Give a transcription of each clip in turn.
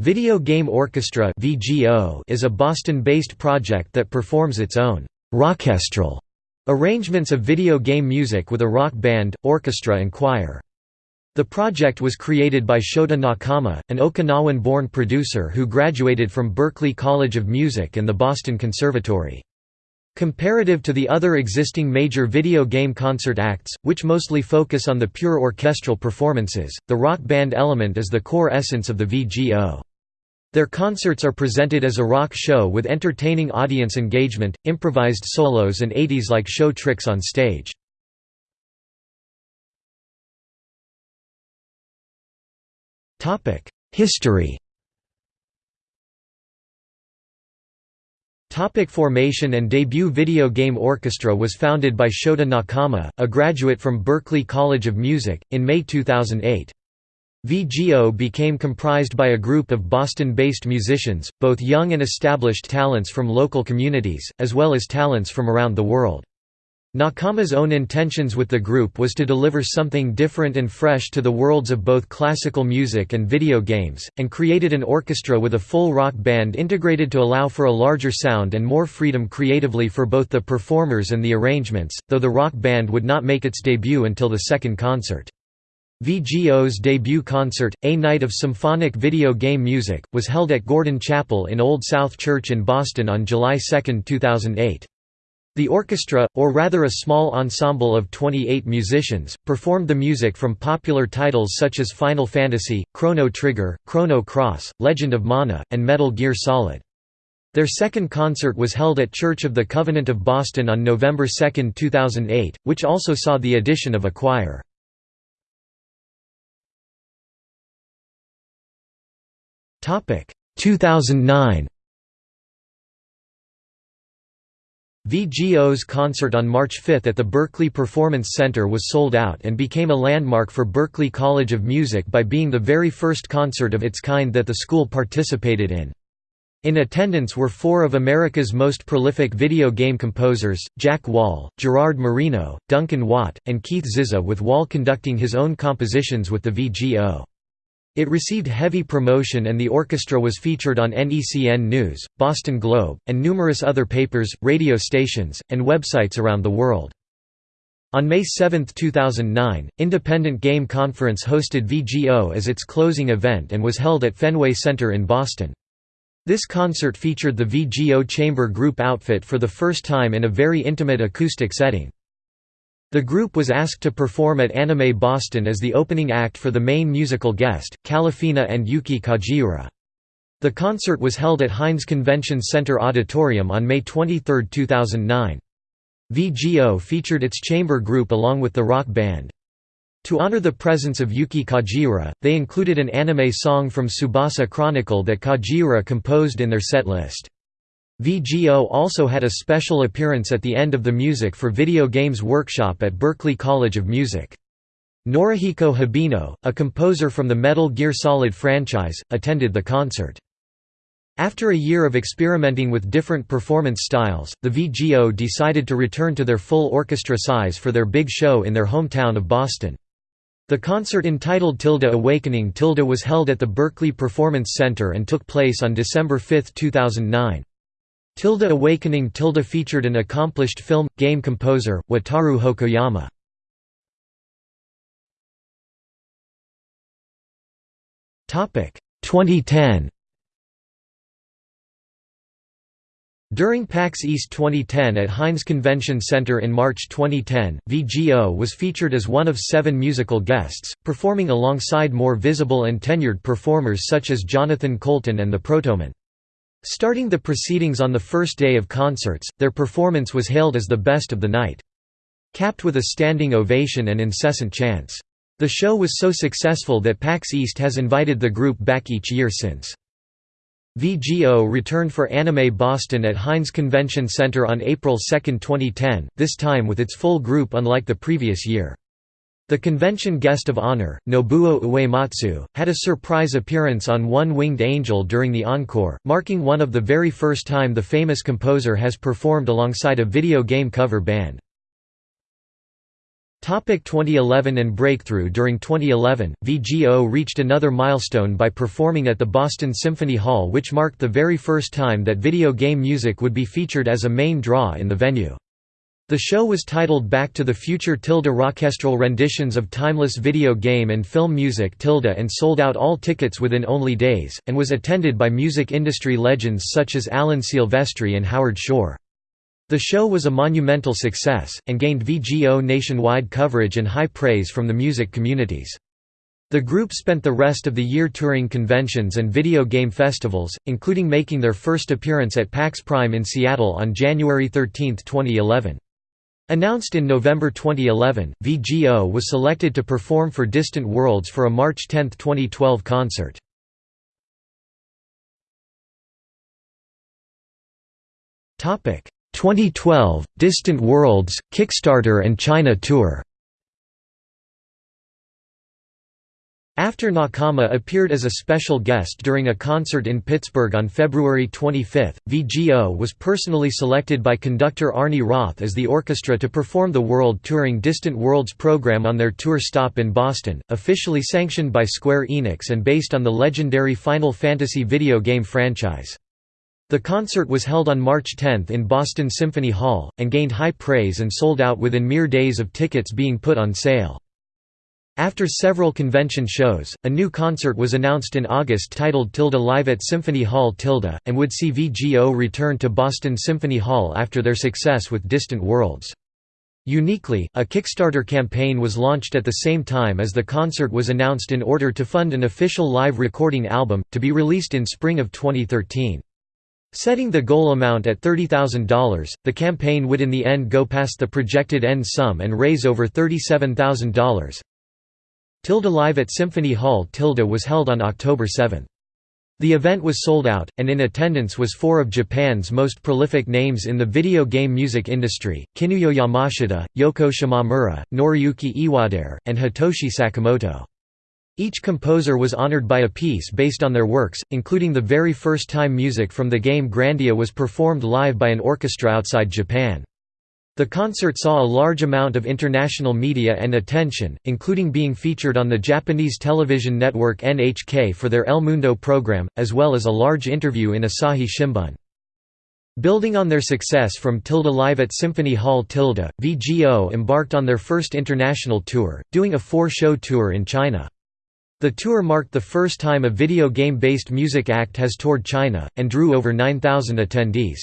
Video Game Orchestra is a Boston-based project that performs its own «rockestral» arrangements of video game music with a rock band, orchestra and choir. The project was created by Shota Nakama, an Okinawan-born producer who graduated from Berklee College of Music and the Boston Conservatory. Comparative to the other existing major video game concert acts, which mostly focus on the pure orchestral performances, the rock band element is the core essence of the VGO. Their concerts are presented as a rock show with entertaining audience engagement, improvised solos and 80s-like show tricks on stage. History Topic formation and debut Video Game Orchestra was founded by Shota Nakama, a graduate from Berklee College of Music, in May 2008. VGO became comprised by a group of Boston-based musicians, both young and established talents from local communities, as well as talents from around the world. Nakama's own intentions with the group was to deliver something different and fresh to the worlds of both classical music and video games, and created an orchestra with a full rock band integrated to allow for a larger sound and more freedom creatively for both the performers and the arrangements, though the rock band would not make its debut until the second concert. VGO's debut concert, A Night of Symphonic Video Game Music, was held at Gordon Chapel in Old South Church in Boston on July 2, 2008. The orchestra, or rather a small ensemble of 28 musicians, performed the music from popular titles such as Final Fantasy, Chrono Trigger, Chrono Cross, Legend of Mana, and Metal Gear Solid. Their second concert was held at Church of the Covenant of Boston on November 2, 2008, which also saw the addition of a choir. Topic 2009 VGO's concert on March 5 at the Berklee Performance Center was sold out and became a landmark for Berklee College of Music by being the very first concert of its kind that the school participated in. In attendance were four of America's most prolific video game composers, Jack Wall, Gerard Marino, Duncan Watt, and Keith Zizza with Wall conducting his own compositions with the VGO. It received heavy promotion and the orchestra was featured on NECN News, Boston Globe, and numerous other papers, radio stations, and websites around the world. On May 7, 2009, Independent Game Conference hosted VGO as its closing event and was held at Fenway Center in Boston. This concert featured the VGO chamber group outfit for the first time in a very intimate acoustic setting. The group was asked to perform at Anime Boston as the opening act for the main musical guest, Kalafina and Yuki Kajiura. The concert was held at Hynes Convention Center Auditorium on May 23, 2009. VGO featured its chamber group along with the rock band. To honor the presence of Yuki Kajiura, they included an anime song from Tsubasa Chronicle that Kajiura composed in their set list. VGO also had a special appearance at the end of the Music for Video Games workshop at Berklee College of Music. Norihiko Hibino, a composer from the Metal Gear Solid franchise, attended the concert. After a year of experimenting with different performance styles, the VGO decided to return to their full orchestra size for their big show in their hometown of Boston. The concert entitled Tilde Awakening Tilde was held at the Berklee Performance Center and took place on December 5, 2009. Tilde Awakening Tilde featured an accomplished film, game composer, Wataru Hokoyama. Topic 2010. During PAX East 2010 at Hynes Convention Center in March 2010, VGO was featured as one of seven musical guests, performing alongside more visible and tenured performers such as Jonathan Coulton and the Protomen. Starting the proceedings on the first day of concerts, their performance was hailed as the best of the night. Capped with a standing ovation and incessant chants. The show was so successful that PAX East has invited the group back each year since. VGO returned for Anime Boston at Hynes Convention Center on April 2, 2010, this time with its full group unlike the previous year. The convention guest of honor, Nobuo Uematsu, had a surprise appearance on One Winged Angel during the encore, marking one of the very first time the famous composer has performed alongside a video game cover band. Topic 2011 and breakthrough During 2011, VGO reached another milestone by performing at the Boston Symphony Hall which marked the very first time that video game music would be featured as a main draw in the venue. The show was titled Back to the Future tilde orchestral renditions of timeless video game and film music tilde and sold out all tickets within only days, and was attended by music industry legends such as Alan Silvestri and Howard Shore. The show was a monumental success, and gained VGO nationwide coverage and high praise from the music communities. The group spent the rest of the year touring conventions and video game festivals, including making their first appearance at PAX Prime in Seattle on January 13, 2011. Announced in November 2011, VGO was selected to perform for Distant Worlds for a March 10, 2012 concert. Topic: 2012 Distant Worlds Kickstarter and China Tour After Nakama appeared as a special guest during a concert in Pittsburgh on February 25, VGO was personally selected by conductor Arnie Roth as the orchestra to perform the World Touring Distant Worlds program on their tour stop in Boston, officially sanctioned by Square Enix and based on the legendary Final Fantasy video game franchise. The concert was held on March 10 in Boston Symphony Hall, and gained high praise and sold out within mere days of tickets being put on sale. After several convention shows, a new concert was announced in August titled Tilde Live at Symphony Hall Tilde, and would see VGO return to Boston Symphony Hall after their success with Distant Worlds. Uniquely, a Kickstarter campaign was launched at the same time as the concert was announced in order to fund an official live recording album, to be released in spring of 2013. Setting the goal amount at $30,000, the campaign would in the end go past the projected end sum and raise over $37,000. Tilde Live at Symphony Hall Tilde was held on October 7. The event was sold out, and in attendance was four of Japan's most prolific names in the video game music industry, Kinuyo Yamashita, Yoko Shimomura, Noriyuki Iwadare, and Hitoshi Sakamoto. Each composer was honored by a piece based on their works, including the very first time music from the game Grandia was performed live by an orchestra outside Japan. The concert saw a large amount of international media and attention, including being featured on the Japanese television network NHK for their El Mundo program, as well as a large interview in Asahi Shimbun. Building on their success from Tilde Live at Symphony Hall Tilde, VGO embarked on their first international tour, doing a four-show tour in China. The tour marked the first time a video game-based music act has toured China, and drew over 9,000 attendees.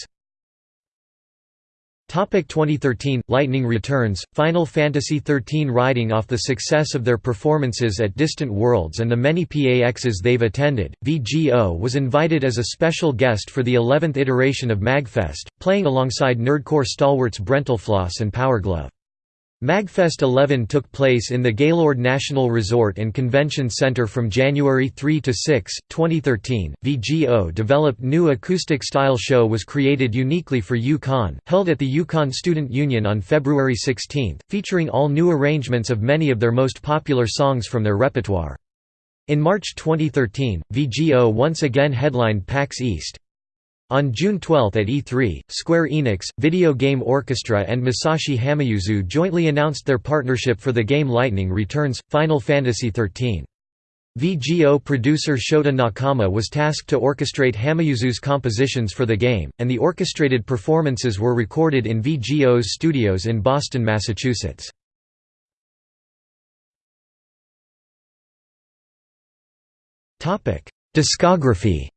Topic 2013 Lightning returns. Final Fantasy XIII riding off the success of their performances at Distant Worlds and the many PAXs they've attended, VGO was invited as a special guest for the 11th iteration of MagFest, playing alongside Nerdcore stalwarts Brentalfloss and Powerglove. MagFest 11 took place in the Gaylord National Resort and Convention Center from January 3 to 6, 2013. VGO developed new acoustic style show was created uniquely for UConn, held at the UConn Student Union on February 16, featuring all new arrangements of many of their most popular songs from their repertoire. In March 2013, VGO once again headlined PAX East. On June 12 at E3, Square Enix, Video Game Orchestra and Masashi Hamauzu jointly announced their partnership for the game Lightning Returns, Final Fantasy XIII. VGO producer Shota Nakama was tasked to orchestrate Hamauzu's compositions for the game, and the orchestrated performances were recorded in VGO's studios in Boston, Massachusetts. Discography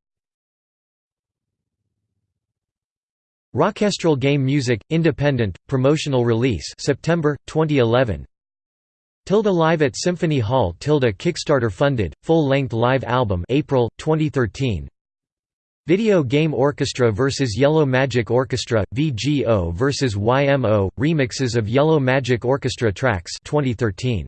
Rockestral Game Music Independent Promotional Release September 2011 Tilde Live at Symphony Hall Tilde Kickstarter funded full-length live album April 2013 Video Game Orchestra vs Yellow Magic Orchestra VGO vs YMO remixes of Yellow Magic Orchestra tracks 2013